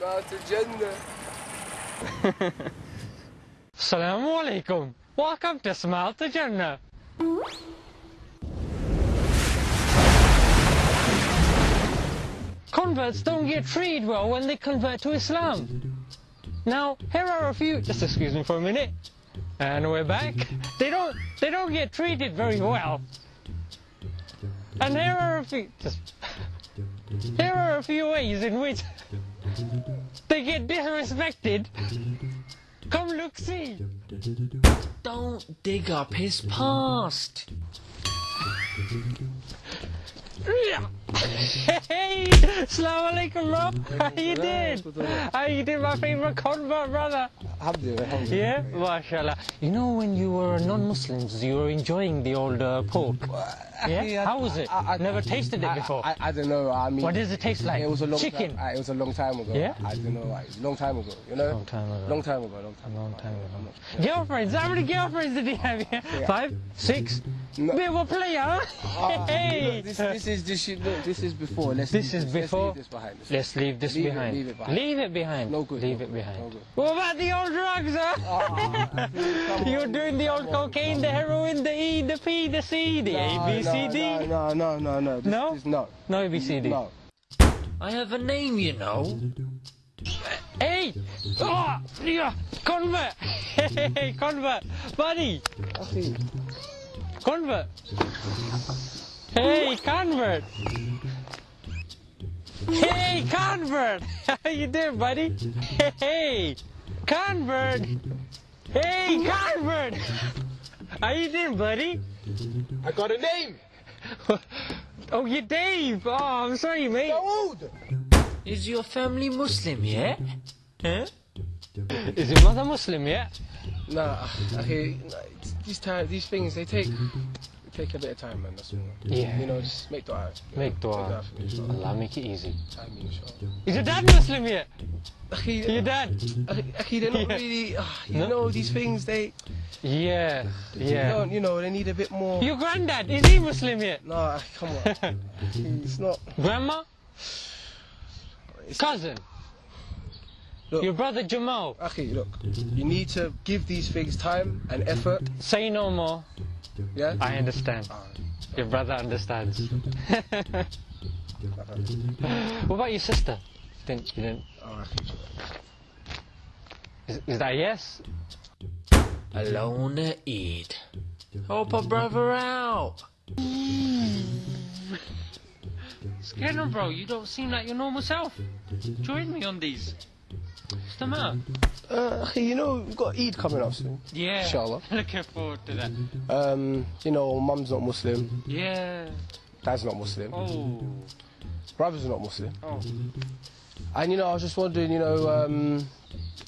To Jannah. Assalamu alaikum. Welcome to Smile to Jannah. Converts don't get treated well when they convert to Islam. Now, here are a few, just excuse me for a minute, and we're back. They don't, they don't get treated very well. And here are a few, just, here are a few ways in which they get disrespected. Come look, see. Don't dig up his past. Hey, Assalamu alaikum, bro. How you doing? How you doing, my favorite convert brother? Yeah, mashallah. You know when you were non-Muslims, you were enjoying the old uh, pork. Yeah. How was it? I- I- Never tasted it before. I, I, don't know. I mean, What does it taste like? It was a long Chicken. Time, uh, it was a long time ago. Yeah? I don't know. Like, long time ago. You know. Long time ago. Long time ago. Long time. Long ago. time ago. I'm not sure. Girlfriends? How many girlfriends did he have? Yeah? Five, six. No. Bit of a player, huh? Ah, hey. look, this, this is this, is- look, this is before. Let's This is let's before. leave this behind. Let's- Let's leave this Leave it- behind. leave it behind. Leave it behind. No good, Leave no it good, behind. no good. What about the old drugs, huh? Come You're doing the old cocaine, the heroin, the E, the P, the C, the A, B, C, D. No, no, no, no. This, No? This, no. No A, B, C, D. No. I have a name, you know. Hey! Oh! Yeah! Convert! Hey, convert! Buddy! Convert! Hey, convert! Hey, convert! How you doing, buddy? Hey, convert! Hey, convert! How you doing, buddy? I got a name. Oh, you're Dave! Oh, I'm sorry, mate. Dawood. Is your family Muslim, yeah? Huh? Is your mother Muslim, yeah? Nah, okay. nah, These time, these things, they take, they take a bit of time, man. That's all. Yeah. You know, just make dua. Make dua. for me. Allah make it easy. I mean, inshallah. Is your dad Muslim yet? Your dad? akhi, akhi, they're not Yeah. really. ah, you No? know, these things, they, Yeah, they yeah. don't, you know, they need a bit more. Your granddad, is he Muslim yet? Nah, come on. it's not. Grandma? It's, Cousin? Look. Your brother Jamal? Akhi, look, you need to give these things time and effort. Say no more. Yeah. I understand. Your brother understands. what about your sister? Didn't, you didn't, oh, is, is that a yes? Alone to eat. Help a brother out. Scanner bro, you don't seem like your normal self. Join me on these. What's the matter? Uh, you know, we've got Eid coming up soon. Yeah. Inshallah. Looking forward to that. Um, you know, mum's not Muslim, Yeah. dad's not Muslim, Oh. brother's not Muslim. Oh. And you know, I was just wondering, you know, um,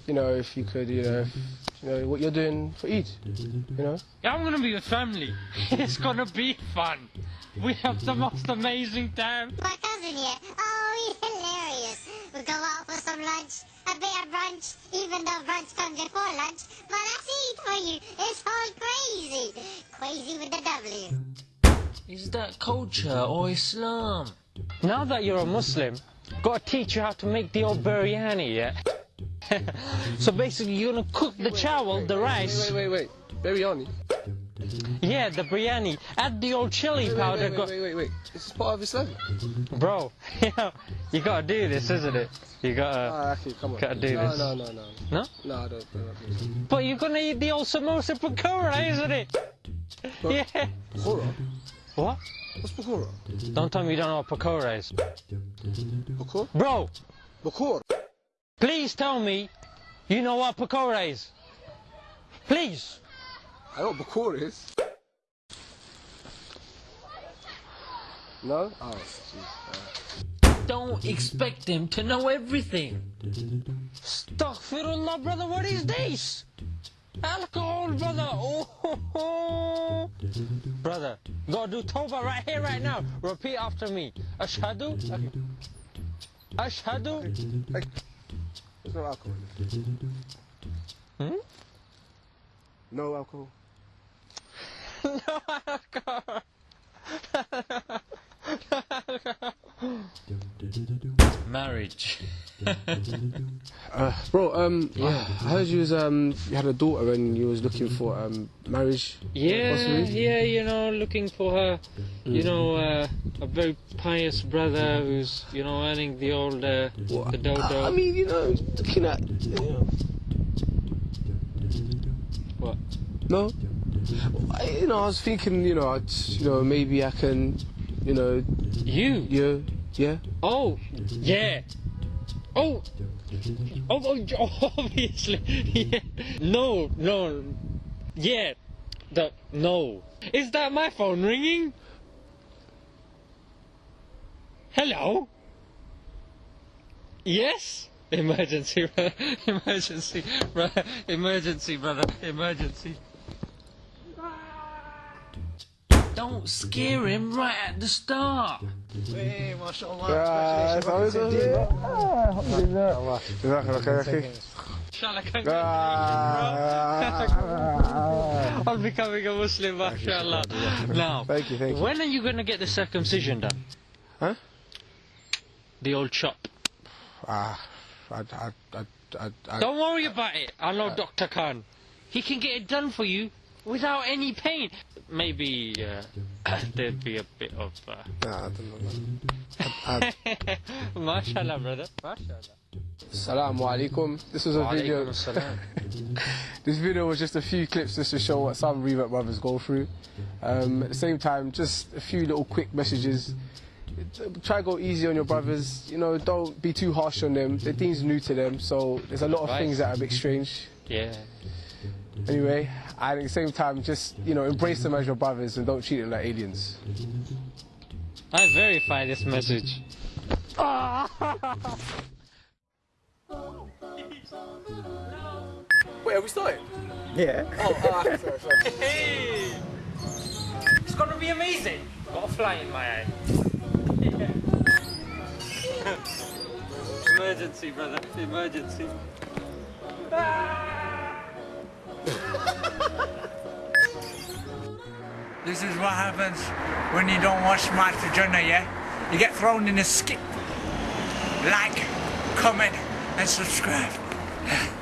you know, if you could, you know, if, you know, what you're doing for Eid, you know. Yeah, I'm gonna be with family. it's gonna be fun. We have the most amazing time. My cousin here. Oh, he's hilarious. We go out for some lunch, a bit of brunch, even though brunch comes before lunch. But that's it for you. It's all crazy. Crazy with the W. Is that culture or Islam? Now that you're a Muslim, gotta teach you how to make the old biryani, yeah? so basically, you're gonna cook the chawal, the rice. Wait, wait, wait, wait. Biryani. Yeah, the biryani. Add the old chili Wait, powder. wait, wait, wait, wait, wait. This is part of Islam. Bro, you, know, you gotta do this, isn't it? You gotta. Ah, actually, come on. Gotta do no, this. No, no, no, No? no. I don't. I don't. But you're gonna eat the old samosa pakora, isn't it? Yeah. Pakora? What? What's pakora? Don't tell me you don't know what pakora is. Pakora? Bro, Pakora? please tell me you know what pakora is. Please. I know what pakora is. No? Oh, jeez. Don't expect them to know everything. Astaghfirullah, brother, what is this? Alcohol, brother. Oh, ho, ho. Brother, gotta do tawbah right here, right now. Repeat after me. Ashhadu. Ashhadu. Hey, there's no alcohol. Hmm? No alcohol. No alcohol. Marriage. Uh, bro, um, yeah, I heard you was um, you had a daughter and you was looking for um, marriage. Yeah, Possibly. yeah, you know, looking for her, you know, uh, a very pious brother who's, you know, earning the old, uh, the dodo. I mean, you know, looking at, you know, What? no, I, you know, I was thinking, you know, I'd, you know, maybe I can, you know, You? yeah, yeah. Oh, yeah. Oh, oh, oh obviously. Yeah. No, no. Yeah. The, no. Is that my phone ringing? Hello? Yes? Emergency. Emergency, brother. Emergency, brother. Emergency. Don't scare him right at the start. Ah, ça va, ça va. Jazakallah khair, akhi. Inshallah, congratulations, Ah. bro. On becoming a Muslim, mashallah. Now, Thank you, thank you. when are you going to get the circumcision done? Huh? The old chop. Ah, I, I, I, I, I, Don't worry about it. I know Dr. Khan. He can get it done for you without any pain. Maybe uh, there'd be a bit of. Uh... nah, I don't know. I, I, Mashallah, brother. Mashallah. Assalamu alaikum. This was a video. This video was just a few clips just to show what some revert brothers go through. Um, at the same time, just a few little quick messages. Try to go easy on your brothers. You know, don't be too harsh on them. The thing's new to them, so there's a lot of Right. things that are a bit strange. Yeah. Anyway, and at the same time, just you know, embrace them as your brothers and don't treat them like aliens. I verify this message. Wait, have we started? Yeah. Oh, ah, sorry, sorry. Hey! It's gonna be amazing. Got a fly in my eye. Emergency, brother. Emergency. This is what happens when you don't watch Master Jonah, yeah? You get thrown in a skip. Like, comment, and subscribe.